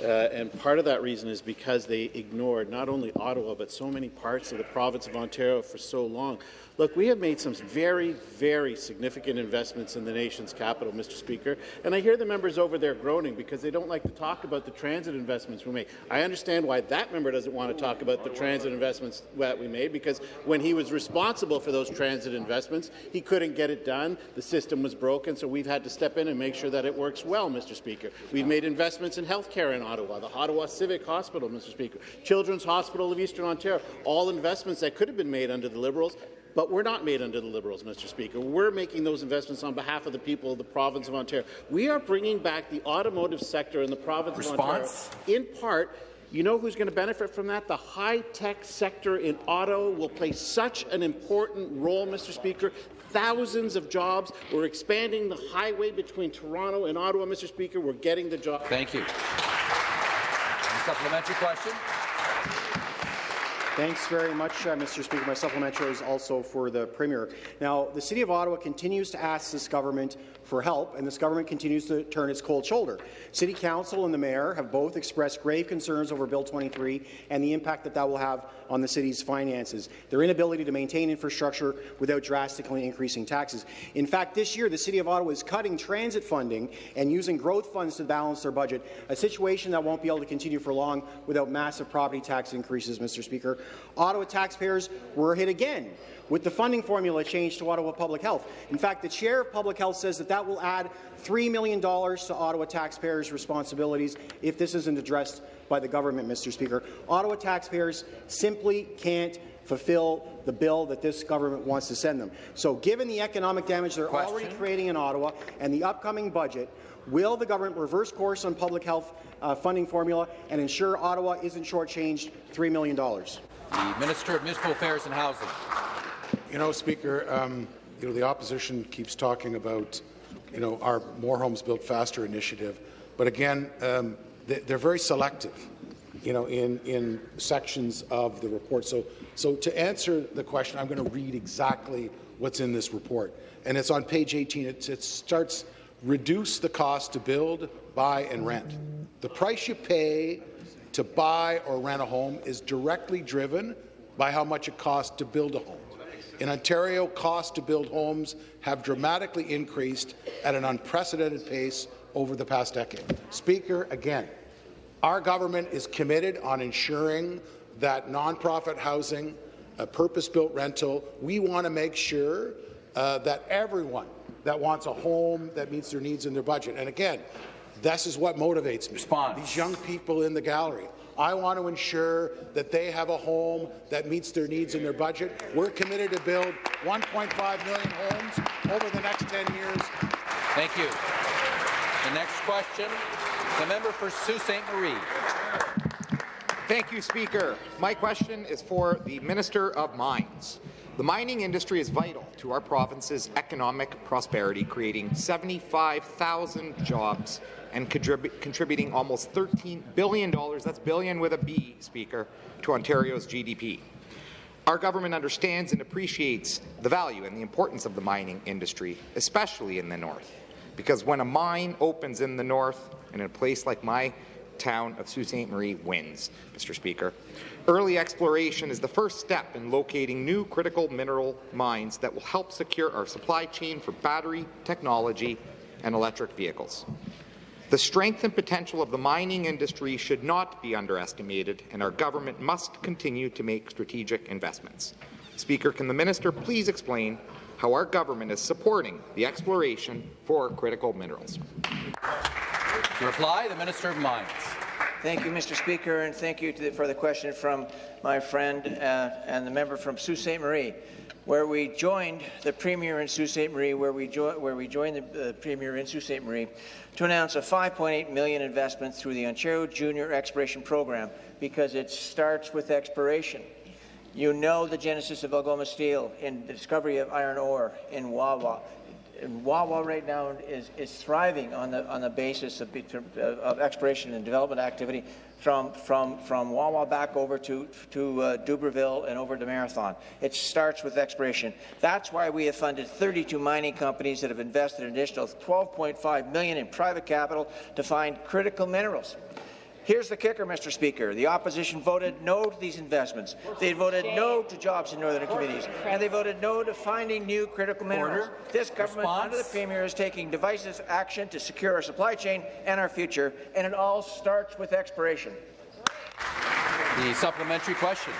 uh, and part of that reason is because they ignored not only Ottawa but so many parts of the province of Ontario for so long. Look, we have made some very, very significant investments in the nation's capital, Mr. Speaker, and I hear the members over there groaning because they don't like to talk about the transit investments we made. I understand why that member doesn't want to talk about the transit investments that we made because when he was responsible for those transit investments, he couldn't get it done. The system was broken, so we've had to step in and make sure that it works well, Mr. Speaker. We've made investments in health care in Ottawa, the Ottawa Civic Hospital, Mr. Speaker, Children's Hospital of Eastern Ontario, all investments that could have been made under the Liberals but we're not made under the Liberals, Mr. Speaker. We're making those investments on behalf of the people of the province of Ontario. We are bringing back the automotive sector in the province Response? of Ontario, in part you know who's going to benefit from that? The high-tech sector in auto will play such an important role, Mr. Speaker. Thousands of jobs. We're expanding the highway between Toronto and Ottawa, Mr. Speaker. We're getting the job. Thank you. supplementary question. Thanks very much, uh, Mr. Speaker. My supplementary is also for the Premier. Now, the City of Ottawa continues to ask this government for help, and this government continues to turn its cold shoulder. City Council and the Mayor have both expressed grave concerns over Bill 23 and the impact that that will have on the city's finances, their inability to maintain infrastructure without drastically increasing taxes. In fact, this year, the City of Ottawa is cutting transit funding and using growth funds to balance their budget, a situation that won't be able to continue for long without massive property tax increases, Mr. Speaker. Ottawa taxpayers were hit again with the funding formula change to Ottawa Public Health. In fact, the chair of Public Health says that that will add $3 million to Ottawa taxpayers' responsibilities if this isn't addressed by the government, Mr. Speaker. Ottawa taxpayers simply can't fulfill the bill that this government wants to send them. So given the economic damage they're Question. already creating in Ottawa and the upcoming budget, will the government reverse course on public health uh, funding formula and ensure Ottawa isn't shortchanged $3 million? The Minister of Municipal Affairs and Housing. You know, Speaker, um, you know, the opposition keeps talking about, you know, our More Homes Built Faster initiative, but again, um, they, they're very selective, you know, in, in sections of the report. So, so to answer the question, I'm going to read exactly what's in this report. And it's on page 18. It, it starts, reduce the cost to build, buy, and rent. The price you pay to buy or rent a home is directly driven by how much it costs to build a home. In Ontario, costs to build homes have dramatically increased at an unprecedented pace over the past decade. Speaker, again, our government is committed on ensuring that nonprofit housing, a purpose-built rental, we want to make sure uh, that everyone that wants a home that meets their needs in their budget. And again, this is what motivates me. Response. These young people in the gallery. I want to ensure that they have a home that meets their needs and their budget. We're committed to build 1.5 million homes over the next 10 years. Thank you. The next question, the member for Sault Ste. Marie. Thank you, Speaker. My question is for the Minister of Mines. The mining industry is vital to our province's economic prosperity, creating 75,000 jobs and contrib contributing almost $13 billion, that's billion with a B, Speaker, to Ontario's GDP. Our government understands and appreciates the value and the importance of the mining industry, especially in the north, because when a mine opens in the north, in a place like my town of Sault Ste. Marie wins, Mr. Speaker. Early exploration is the first step in locating new critical mineral mines that will help secure our supply chain for battery technology and electric vehicles. The strength and potential of the mining industry should not be underestimated, and our government must continue to make strategic investments. Speaker, can the minister please explain how our government is supporting the exploration for critical minerals? To reply, the Minister of Mines. Thank you, Mr. Speaker, and thank you the, for the question from my friend uh, and the member from Sault Ste. Marie, where we joined the Premier in Sault Ste. Marie, where we, where we joined the uh, Premier in Sault Ste. Marie to announce a 5.8 million investment through the Ontario Junior Exploration Program because it starts with exploration. You know the genesis of Algoma Steel in the discovery of iron ore in Wawa. And Wawa right now is, is thriving on the on the basis of, of exploration and development activity from from from Wawa back over to to uh, Dubreuilville and over to Marathon. It starts with exploration. That's why we have funded 32 mining companies that have invested an additional 12.5 million in private capital to find critical minerals. Here's the kicker, Mr. Speaker. The opposition voted no to these investments. They voted no to jobs in northern communities, and they voted no to finding new critical minerals. Order. This government, Response. under the Premier, is taking divisive action to secure our supply chain and our future, and it all starts with exploration. The supplementary question.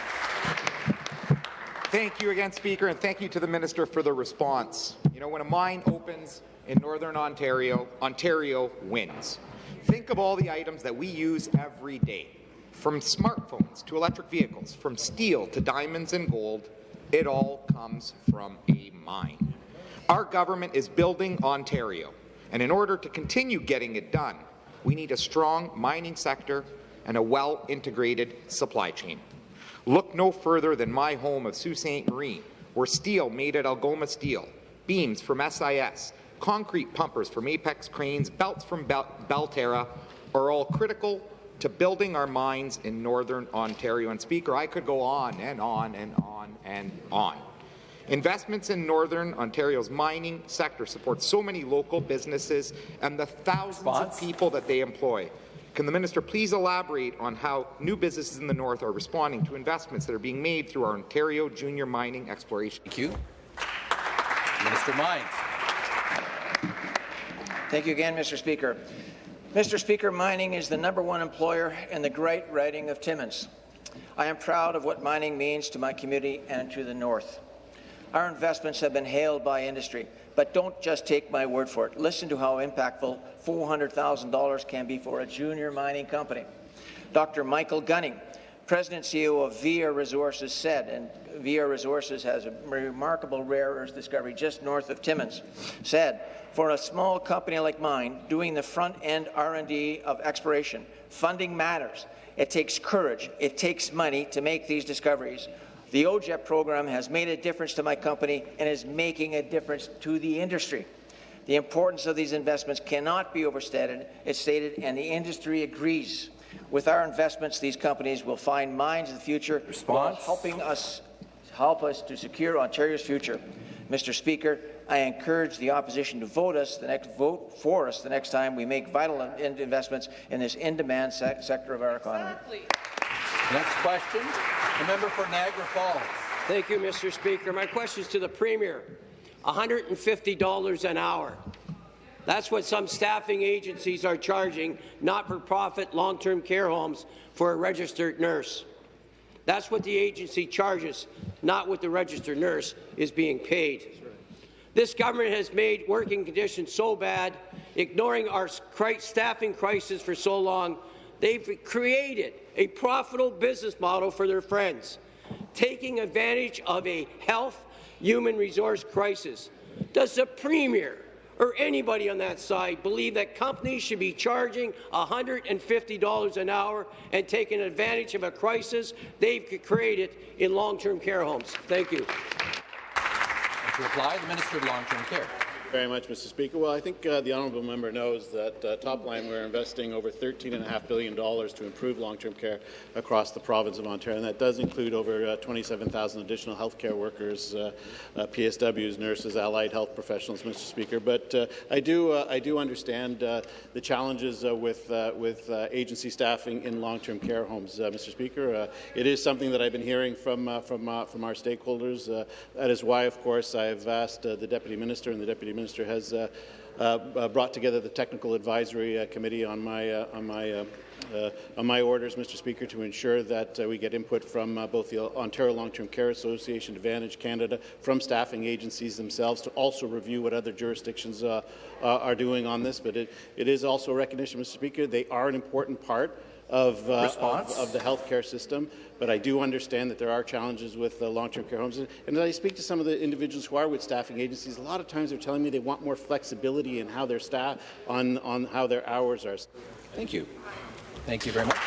Thank you again, Speaker, and thank you to the Minister for the response. You know, when a mine opens in Northern Ontario, Ontario wins. Think of all the items that we use every day, from smartphones to electric vehicles, from steel to diamonds and gold, it all comes from a mine. Our government is building Ontario, and in order to continue getting it done, we need a strong mining sector and a well-integrated supply chain. Look no further than my home of Sault Ste. Marie, where steel made at Algoma Steel, beams from SIS, concrete pumpers from Apex Cranes, belts from Bel Belterra are all critical to building our mines in Northern Ontario. And Speaker, I could go on and on and on and on. Investments in Northern Ontario's mining sector support so many local businesses and the thousands Response? of people that they employ. Can the minister please elaborate on how new businesses in the north are responding to investments that are being made through our Ontario junior mining exploration? Thank you. Minister Mines. Thank you again, Mr. Speaker. Mr. Speaker, mining is the number one employer in the great riding of Timmins. I am proud of what mining means to my community and to the north. Our investments have been hailed by industry, but don't just take my word for it. Listen to how impactful $400,000 can be for a junior mining company. Dr. Michael Gunning, President CEO of Via Resources, said, and Via Resources has a remarkable rare earth discovery just north of Timmins, said, for a small company like mine, doing the front-end R&D of exploration, funding matters. It takes courage. It takes money to make these discoveries. The OJEP program has made a difference to my company and is making a difference to the industry. The importance of these investments cannot be overstated, it's stated, and the industry agrees. With our investments, these companies will find mines of the future while helping us help us to secure Ontario's future. Mr. Speaker, I encourage the opposition to vote us the next vote for us the next time we make vital in investments in this in-demand se sector of our economy. Next question, the member for Niagara Falls. Thank you, Mr. Speaker. My question is to the Premier. $150 an hour. That's what some staffing agencies are charging not-for-profit long-term care homes for a registered nurse. That's what the agency charges, not what the registered nurse is being paid. This government has made working conditions so bad, ignoring our staffing crisis for so long, they've created a profitable business model for their friends, taking advantage of a health human resource crisis. Does the Premier or anybody on that side believe that companies should be charging $150 an hour and taking advantage of a crisis they've created in long-term care homes? Thank you. To reply, the Minister of Long-Term Care. Very much, Mr. Speaker. Well, I think uh, the honourable member knows that uh, top line we're investing over $13.5 billion to improve long-term care across the province of Ontario, and that does include over uh, 27,000 additional healthcare workers, uh, uh, PSWs, nurses, allied health professionals, Mr. Speaker. But uh, I do I do understand the challenges with with agency staffing in long-term care homes, Mr. Speaker. it is something that I've been hearing from from from our stakeholders. that is why, of course, I've asked the deputy minister and the deputy Minister has uh, uh, brought together the technical advisory uh, committee on my on my uh, on my orders, Mr. Speaker, to ensure that uh, we get input from uh, both the Ontario Long-Term Care Association, Advantage Canada, from staffing agencies themselves to also review what other jurisdictions are doing on this. But it, it is also a recognition, Mr. Speaker, they are an important part of, uh, of, of, the healthcare system, but I do understand that there are challenges with uh, long-term care homes. And, and I speak to some of the individuals who are with staffing agencies, a lot of times they're telling me they want more flexibility in how their staff, on, on how their hours are. Thank you. Thank you very much.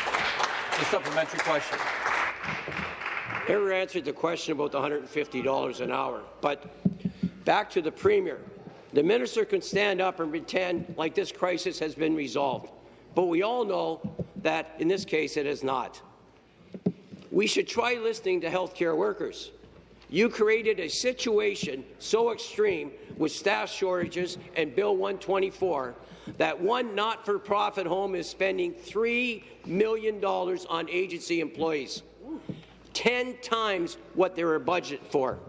A supplementary question. Never answered the question about the $150 an hour, but back to the Premier. The minister can stand up and pretend like this crisis has been resolved, but we all know that in this case it is not. We should try listening to healthcare workers. You created a situation so extreme with staff shortages and Bill 124 that one not-for-profit home is spending $3 million on agency employees, 10 times what they were budgeted for.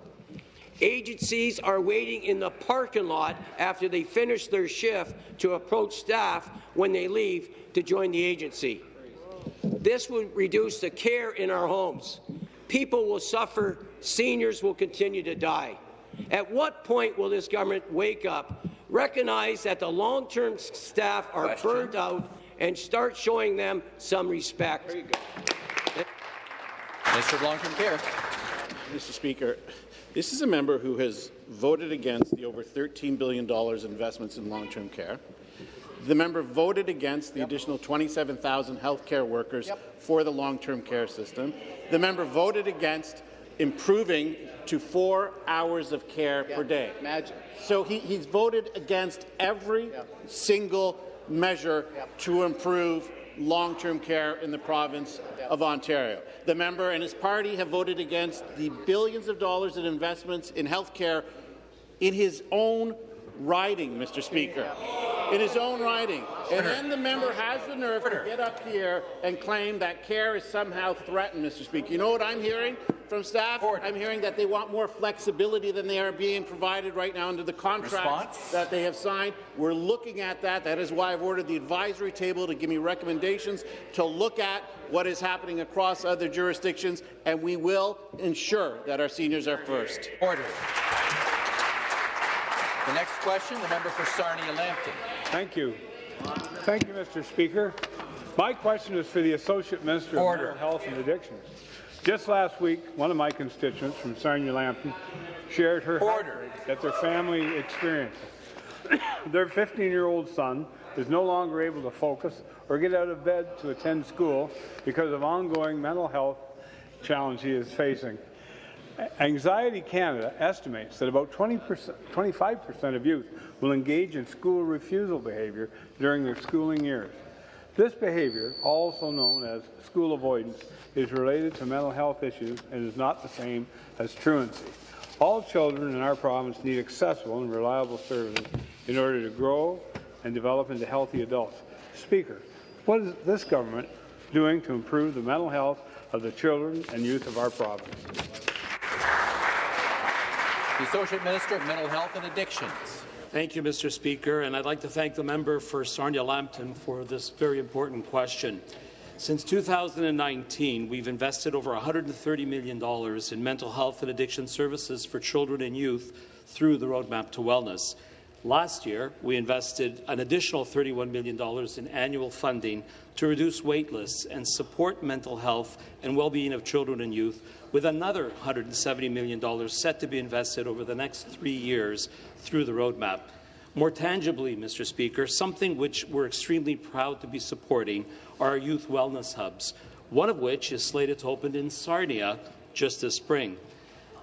Agencies are waiting in the parking lot after they finish their shift to approach staff when they leave to join the agency. This will reduce the care in our homes. People will suffer. Seniors will continue to die. At what point will this government wake up, recognize that the long-term staff are Question. burnt out, and start showing them some respect? Minister of Long-Term Care. Mr. Speaker, this is a member who has voted against the over $13 billion investments in long-term care. The member voted against the yep. additional 27,000 healthcare workers yep. for the long-term care system. The member voted against improving to four hours of care yep. per day. Imagine. So he, he's voted against every single measure to improve long-term care in the province of Ontario. The member and his party have voted against the billions of dollars in investments in health care in his own riding, Mr. Speaker. In his own riding. And then the member has the nerve to get up here and claim that care is somehow threatened, Mr. Speaker. You know what I'm hearing from staff? I'm hearing that they want more flexibility than they are being provided right now under the contracts that they have signed. We're looking at that. That is why I've ordered the advisory table to give me recommendations to look at what is happening across other jurisdictions, and we will ensure that our seniors are first. Order. The next question, the member for Sarnia-Lambton. Thank you. Thank you, Mr. Speaker. My question is for the Associate Minister Order. of Mental Health and Addictions. Just last week, one of my constituents from Sarnia-Lambton shared her Order. that their family experienced. their 15-year-old son is no longer able to focus or get out of bed to attend school because of ongoing mental health challenge he is facing. Anxiety Canada estimates that about 25% of youth will engage in school refusal behaviour during their schooling years. This behaviour, also known as school avoidance, is related to mental health issues and is not the same as truancy. All children in our province need accessible and reliable services in order to grow and develop into healthy adults. Speaker, what is this government doing to improve the mental health of the children and youth of our province? The Associate Minister of Mental Health and Addictions. Thank you, Mr. Speaker, and I'd like to thank the member for Sarnia-Lambton for this very important question. Since 2019, we've invested over $130 million in mental health and addiction services for children and youth through the Roadmap to Wellness. Last year, we invested an additional $31 million in annual funding to reduce waitlists and support mental health and well-being of children and youth with another $170 million set to be invested over the next three years through the roadmap. More tangibly, Mr. Speaker, something which we're extremely proud to be supporting are our youth wellness hubs, one of which is slated to open in Sarnia just this spring.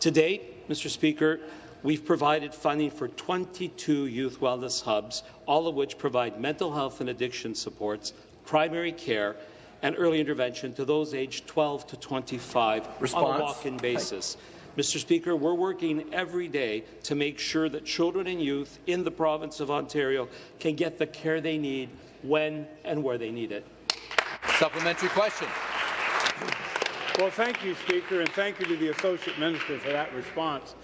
To date, Mr. Speaker, we've provided funding for 22 youth wellness hubs, all of which provide mental health and addiction supports, primary care, and early intervention to those aged 12 to 25 Response. on a walk-in basis. Mr. Speaker, we're working every day to make sure that children and youth in the province of Ontario can get the care they need when and where they need it. Supplementary question. Well, thank you, Speaker, and thank you to the Associate Minister for that response.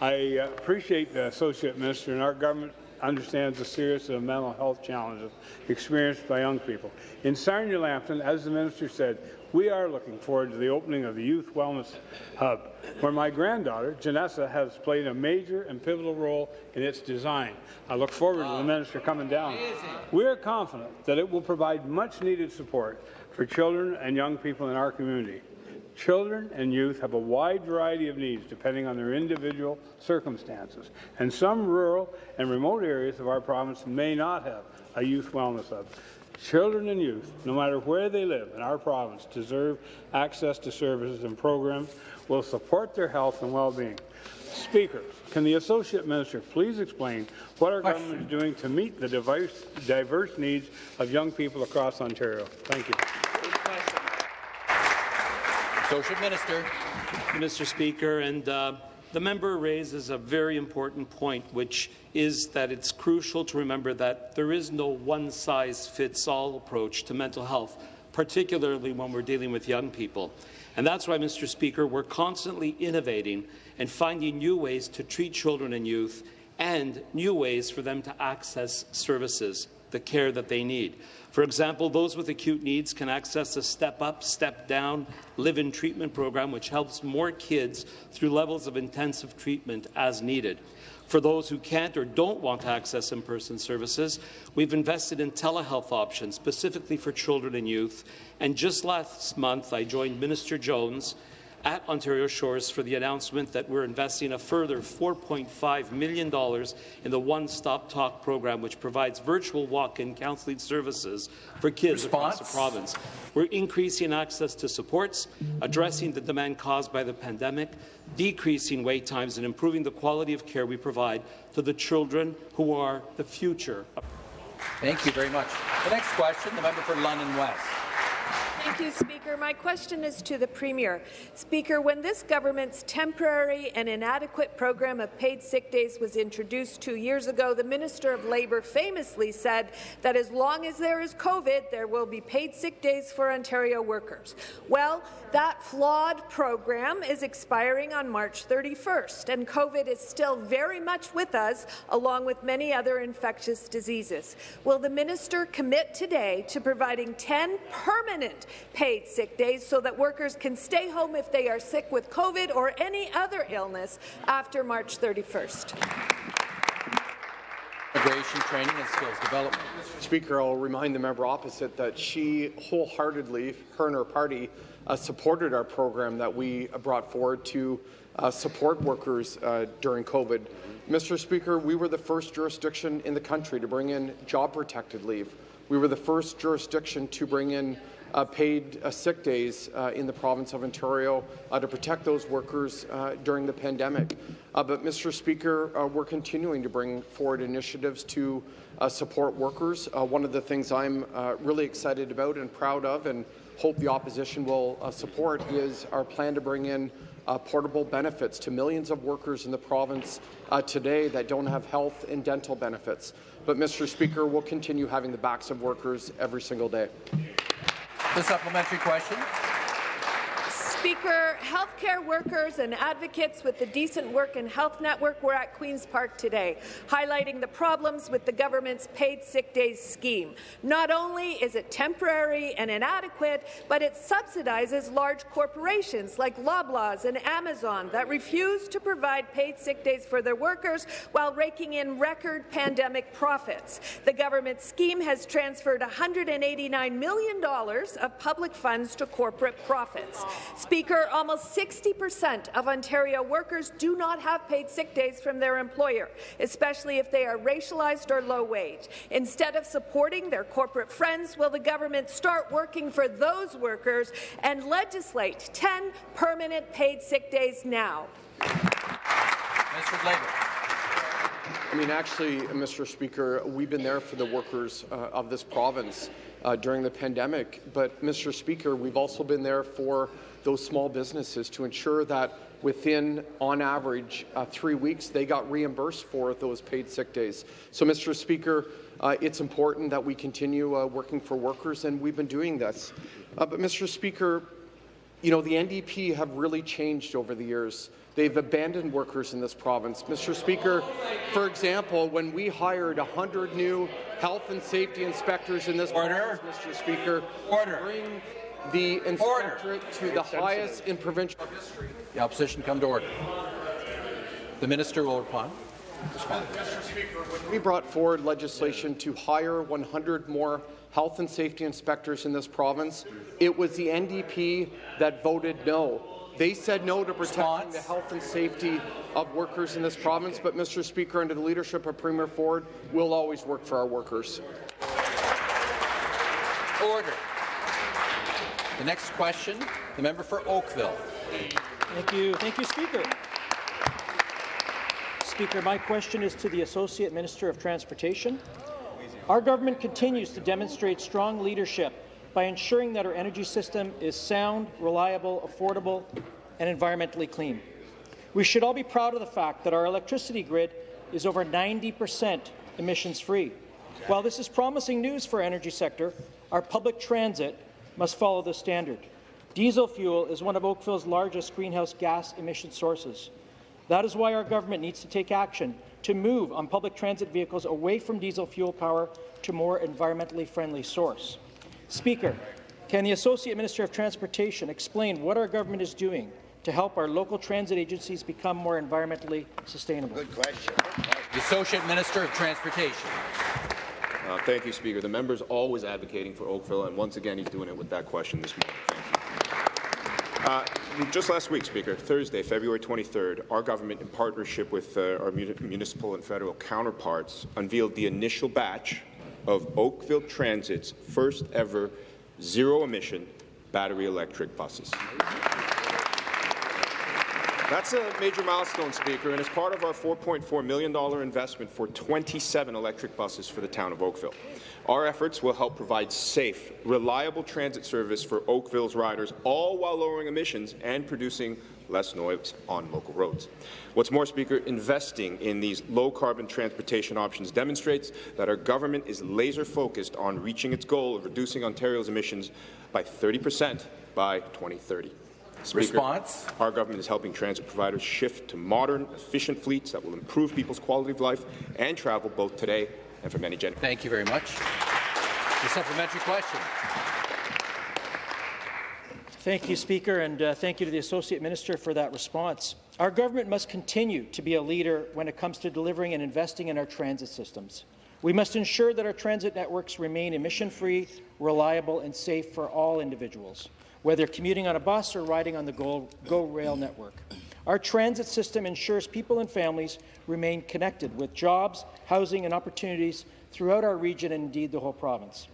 I appreciate the Associate Minister and our government understands the seriousness of mental health challenges experienced by young people. In Sarnia Lambton, as the Minister said, we are looking forward to the opening of the Youth Wellness Hub, where my granddaughter, Janessa, has played a major and pivotal role in its design. I look forward to the Minister coming down. We are confident that it will provide much-needed support for children and young people in our community. Children and youth have a wide variety of needs depending on their individual circumstances, and some rural and remote areas of our province may not have a youth wellness hub. Children and youth, no matter where they live in our province, deserve access to services and programs that will support their health and well-being. Speaker, can the Associate Minister please explain what our government is doing to meet the diverse, diverse needs of young people across Ontario? Thank you. Associate Minister. Mr. Speaker, and uh, the member raises a very important point, which is that it's crucial to remember that there is no one-size-fits-all approach to mental health, particularly when we're dealing with young people. And that's why, Mr. Speaker, we're constantly innovating and finding new ways to treat children and youth and new ways for them to access services, the care that they need. For example, those with acute needs can access a Step Up, Step Down live-in treatment program, which helps more kids through levels of intensive treatment as needed. For those who can't or don't want to access in-person services, we've invested in telehealth options specifically for children and youth. And just last month, I joined Minister Jones at Ontario Shores for the announcement that we're investing a further $4.5 million in the One Stop Talk program, which provides virtual walk-in counselling services for kids Response? across the province. We're increasing access to supports, addressing the demand caused by the pandemic, decreasing wait times, and improving the quality of care we provide to the children who are the future. Thank you very much. The next question, the member for London West. Thank you, Speaker. My question is to the Premier. Speaker, when this government's temporary and inadequate program of paid sick days was introduced two years ago, the Minister of Labour famously said that as long as there is COVID, there will be paid sick days for Ontario workers. Well, that flawed program is expiring on March 31st, and COVID is still very much with us, along with many other infectious diseases. Will the minister commit today to providing 10 permanent paid sick days so that workers can stay home if they are sick with COVID or any other illness after March 31st? Immigration training and skills development. Speaker, I'll remind the member opposite that she wholeheartedly, her and her party, uh, supported our program that we brought forward to uh, support workers uh, during COVID. Mr. Speaker, we were the first jurisdiction in the country to bring in job-protected leave. We were the first jurisdiction to bring in uh, paid uh, sick days uh, in the province of Ontario uh, to protect those workers uh, during the pandemic. Uh, but, Mr. Speaker, we're continuing to bring forward initiatives to support workers. one of the things I'm really excited about and proud of and hope the opposition will support is our plan to bring in portable benefits to millions of workers in the province today that don't have health and dental benefits. But, Mr. Speaker, we'll continue having the backs of workers every single day. The supplementary question. Speaker, healthcare workers and advocates with the Decent Work and Health Network were at Queen's Park today, highlighting the problems with the government's paid sick days scheme. Not only is it temporary and inadequate, but it subsidizes large corporations like Loblaws and Amazon that refuse to provide paid sick days for their workers while raking in record pandemic profits. The government scheme has transferred $189 million of public funds to corporate profits. Speaker, almost 60% of Ontario workers do not have paid sick days from their employer, especially if they are racialized or low wage. Instead of supporting their corporate friends, will the government start working for those workers and legislate 10 permanent paid sick days now? Mr. Labour. I mean, actually, Mr. Speaker, we've been there for the workers uh, of this province uh, during the pandemic. But, Mr. Speaker, we've also been there for those small businesses to ensure that within, on average, uh, three weeks, they got reimbursed for those paid sick days. So, Mr. Speaker, uh, it's important that we continue uh, working for workers, and we've been doing this. Uh, but, Mr. Speaker, you know, the NDP have really changed over the years. They've abandoned workers in this province. Mr. Speaker, for example, when we hired 100 new health and safety inspectors in this Order. province, Mr. Speaker, Order. The inspectorate to the highest in provincial history. The opposition come to order. The minister will respond. respond. We brought forward legislation to hire 100 more health and safety inspectors in this province. It was the NDP that voted no. They said no to protecting the health and safety of workers in this province, but Mr. Speaker, under the leadership of Premier Ford, we'll always work for our workers. Order. The next question, the member for Oakville. Thank you. Thank you, Speaker. Speaker, my question is to the Associate Minister of Transportation. Our government continues to demonstrate strong leadership by ensuring that our energy system is sound, reliable, affordable, and environmentally clean. We should all be proud of the fact that our electricity grid is over 90 percent emissions-free. While this is promising news for our energy sector, our public transit must follow this standard. Diesel fuel is one of Oakville's largest greenhouse gas emission sources. That is why our government needs to take action to move on public transit vehicles away from diesel fuel power to more environmentally friendly source. Speaker, can the Associate Minister of Transportation explain what our government is doing to help our local transit agencies become more environmentally sustainable? Good question. The Associate Minister of Transportation. Uh, thank you, Speaker. The member's always advocating for Oakville, and once again, he's doing it with that question this morning. Uh, just last week, Speaker, Thursday, February 23rd, our government, in partnership with uh, our municipal and federal counterparts, unveiled the initial batch of Oakville Transit's first ever zero-emission battery electric buses. That's a major milestone, Speaker, and it's part of our $4.4 million investment for 27 electric buses for the town of Oakville. Our efforts will help provide safe, reliable transit service for Oakville's riders, all while lowering emissions and producing less noise on local roads. What's more, Speaker, investing in these low-carbon transportation options demonstrates that our government is laser-focused on reaching its goal of reducing Ontario's emissions by 30 percent by 2030. Speaker, Response. Our government is helping transit providers shift to modern, efficient fleets that will improve people's quality of life and travel both today and for many generations. Thank you very much. The supplementary question. Thank you, Speaker, and uh, thank you to the Associate Minister for that response. Our government must continue to be a leader when it comes to delivering and investing in our transit systems. We must ensure that our transit networks remain emission-free, reliable, and safe for all individuals whether commuting on a bus or riding on the Go, Go Rail network. Our transit system ensures people and families remain connected with jobs, housing and opportunities throughout our region and indeed the whole province.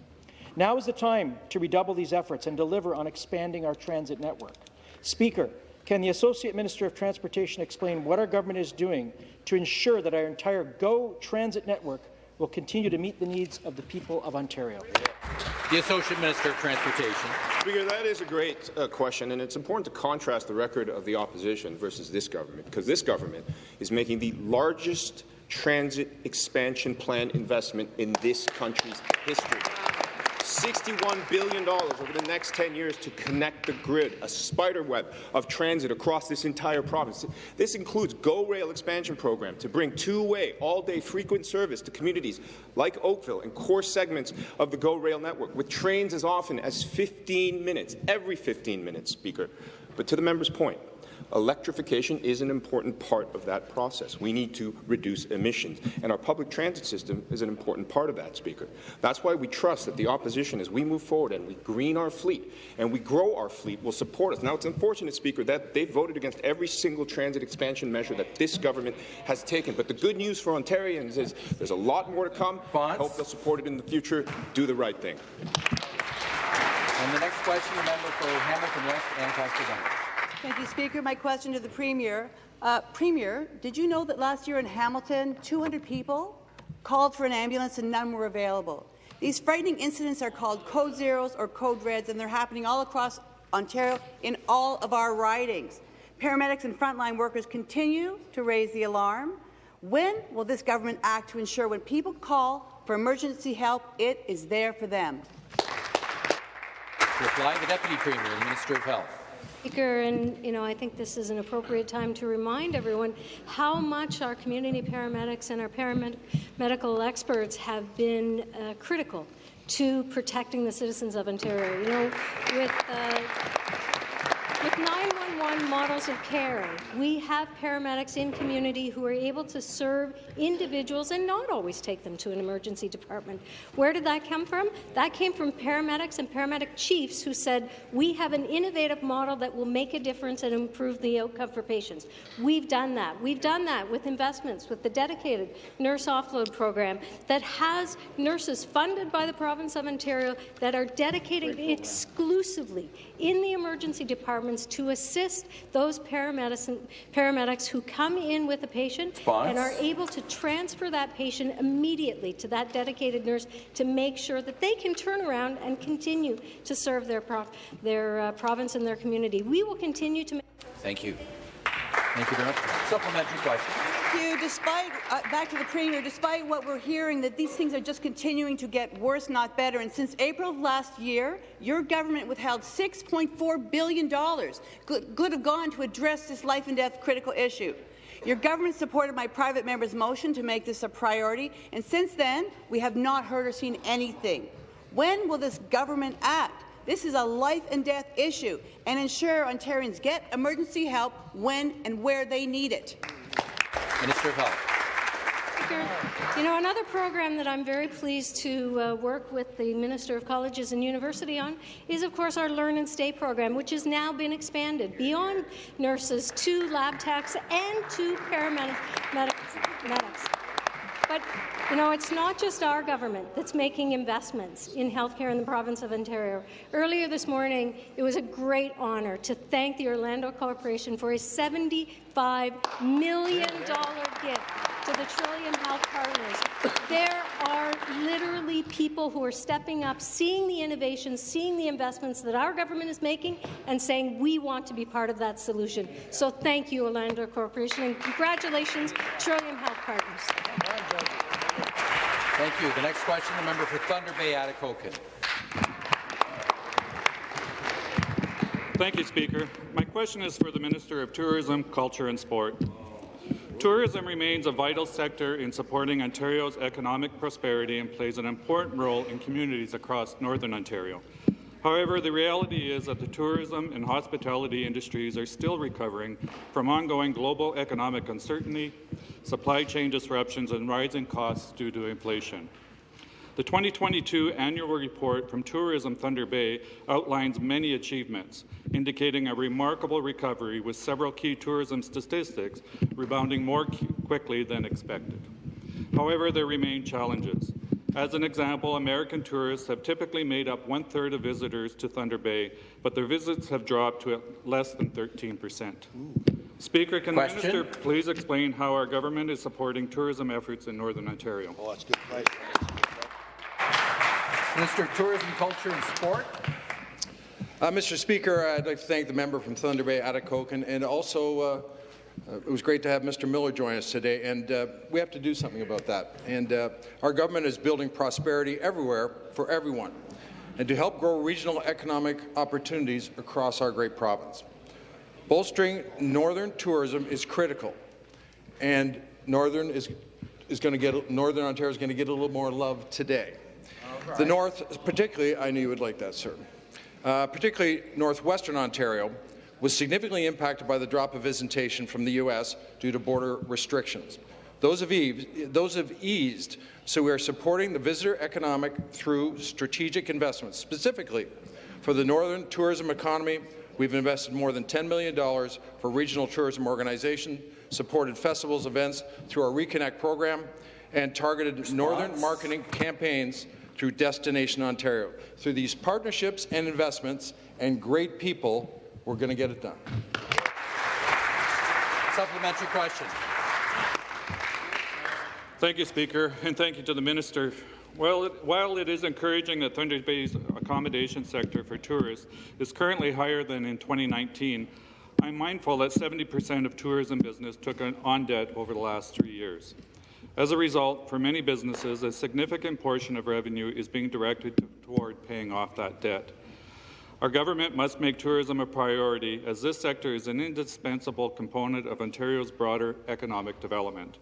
Now is the time to redouble these efforts and deliver on expanding our transit network. Speaker, can the Associate Minister of Transportation explain what our government is doing to ensure that our entire GO transit network will continue to meet the needs of the people of Ontario? The Associate Minister of Transportation. Speaker, that is a great uh, question, and it's important to contrast the record of the opposition versus this government, because this government is making the largest transit expansion plan investment in this country's history. $61 billion over the next 10 years to connect the grid, a spider web of transit across this entire province. This includes GO Rail expansion program to bring two-way, all-day frequent service to communities like Oakville and core segments of the GO Rail network, with trains as often as 15 minutes, every 15 minutes, Speaker. But to the member's point, Electrification is an important part of that process. We need to reduce emissions, and our public transit system is an important part of that, Speaker. That's why we trust that the opposition, as we move forward and we green our fleet and we grow our fleet, will support us. Now, it's unfortunate, Speaker, that they voted against every single transit expansion measure that this government has taken. But the good news for Ontarians is there's a lot more to come. I hope they'll support it in the future. Do the right thing. And the next question, the member for Hamilton West, Ancaster Dundas. Thank you, Speaker. My question to the Premier. Uh, Premier, did you know that last year in Hamilton, 200 people called for an ambulance and none were available? These frightening incidents are called code zeros or code reds, and they're happening all across Ontario in all of our ridings. Paramedics and frontline workers continue to raise the alarm. When will this government act to ensure when people call for emergency help, it is there for them? Reply, the Deputy Premier, Minister of Health. Speaker, and you know, I think this is an appropriate time to remind everyone how much our community paramedics and our paramedical experts have been uh, critical to protecting the citizens of Ontario. You know, with uh, with 911 models of care, we have paramedics in community who are able to serve individuals and not always take them to an emergency department. Where did that come from? That came from paramedics and paramedic chiefs who said, we have an innovative model that will make a difference and improve the outcome for patients. We've done that. We've done that with investments, with the dedicated nurse offload program that has nurses funded by the province of Ontario that are dedicated exclusively in the emergency departments to assist those paramedics who come in with a patient Response. and are able to transfer that patient immediately to that dedicated nurse to make sure that they can turn around and continue to serve their, pro their uh, province and their community. We will continue to. Thank you. Thank you very much. Supplementary question. You. Despite, uh, back to the Premier, despite what we're hearing, that these things are just continuing to get worse, not better, and since April of last year, your government withheld $6.4 billion could have gone to address this life and death critical issue. Your government supported my private member's motion to make this a priority, and since then, we have not heard or seen anything. When will this government act? This is a life and death issue, and ensure Ontarians get emergency help when and where they need it. Minister of Health. You know, another program that I'm very pleased to uh, work with the Minister of Colleges and University on is, of course, our Learn and Stay program, which has now been expanded beyond nurses to lab techs and to paramedics. But you know, it's not just our government that's making investments in healthcare in the province of Ontario. Earlier this morning, it was a great honour to thank the Orlando Corporation for a $75 million gift to the Trillium Health Partners. There are literally people who are stepping up, seeing the innovations, seeing the investments that our government is making, and saying we want to be part of that solution. So thank you, Orlando Corporation, and congratulations, Trillium Health Partners. Thank you. The next question, the member for Thunder Bay, Atikokan. Thank you, Speaker. My question is for the Minister of Tourism, Culture and Sport. Tourism remains a vital sector in supporting Ontario's economic prosperity and plays an important role in communities across Northern Ontario. However, the reality is that the tourism and hospitality industries are still recovering from ongoing global economic uncertainty, supply chain disruptions, and rising costs due to inflation. The 2022 annual report from Tourism Thunder Bay outlines many achievements, indicating a remarkable recovery with several key tourism statistics rebounding more quickly than expected. However, there remain challenges. As an example, American tourists have typically made up one-third of visitors to Thunder Bay, but their visits have dropped to less than 13 percent. Speaker, can Question? the minister please explain how our government is supporting tourism efforts in Northern Ontario? Oh, that's good question. Minister of Tourism, Culture and Sport. Uh, Mr. Speaker, I'd like to thank the member from Thunder Bay, Atikokan, and also uh, uh, it was great to have Mr. Miller join us today, and uh, we have to do something about that. And uh, our government is building prosperity everywhere for everyone, and to help grow regional economic opportunities across our great province. Bolstering northern tourism is critical, and northern is is going to get northern Ontario is going to get a little more love today. The north, particularly, I knew you would like that, sir. Uh, particularly northwestern Ontario, was significantly impacted by the drop of visitation from the U.S. due to border restrictions. Those have, eased, those have eased, so we are supporting the visitor economic through strategic investments. Specifically, for the northern tourism economy, we've invested more than $10 million for regional tourism organizations, supported festivals events through our Reconnect program, and targeted Response. northern marketing campaigns through Destination Ontario. Through these partnerships and investments and great people, we're going to get it done. Supplementary question. Thank you, Speaker, and thank you to the minister. While it, while it is encouraging that Thunder Bay's accommodation sector for tourists is currently higher than in 2019, I'm mindful that 70% of tourism business took on debt over the last three years. As a result, for many businesses, a significant portion of revenue is being directed toward paying off that debt. Our government must make tourism a priority, as this sector is an indispensable component of Ontario's broader economic development.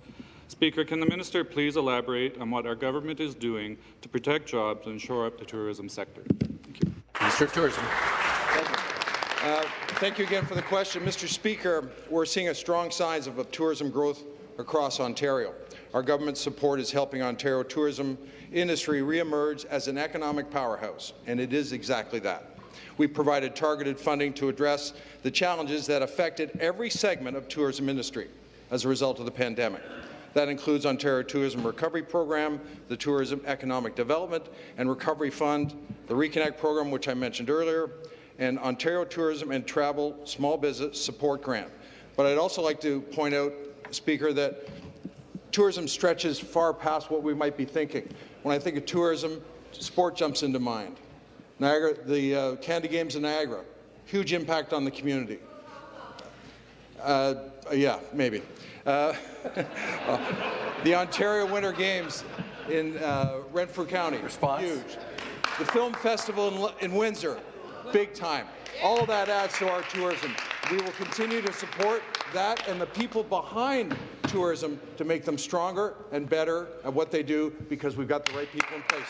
Speaker, can the minister please elaborate on what our government is doing to protect jobs and shore up the tourism sector? Thank you. Minister of Tourism. Uh, thank you again for the question. Mr. Speaker, we're seeing a strong signs of tourism growth across Ontario. Our government's support is helping Ontario tourism industry reemerge as an economic powerhouse, and it is exactly that. We provided targeted funding to address the challenges that affected every segment of tourism industry as a result of the pandemic. That includes Ontario Tourism Recovery Program, the Tourism Economic Development and Recovery Fund, the Reconnect Program, which I mentioned earlier, and Ontario Tourism and Travel Small Business Support Grant. But I'd also like to point out, Speaker, that tourism stretches far past what we might be thinking. When I think of tourism, sport jumps into mind. Niagara, the uh, Canada Games in Niagara, huge impact on the community. Uh, yeah, maybe. Uh, the Ontario Winter Games in uh, Renfrew County, Response? huge. The Film Festival in, in Windsor, big time. All that adds to our tourism. We will continue to support that and the people behind tourism to make them stronger and better at what they do because we've got the right people in place.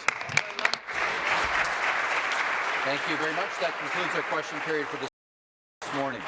Thank you very much. That concludes our question period for this morning.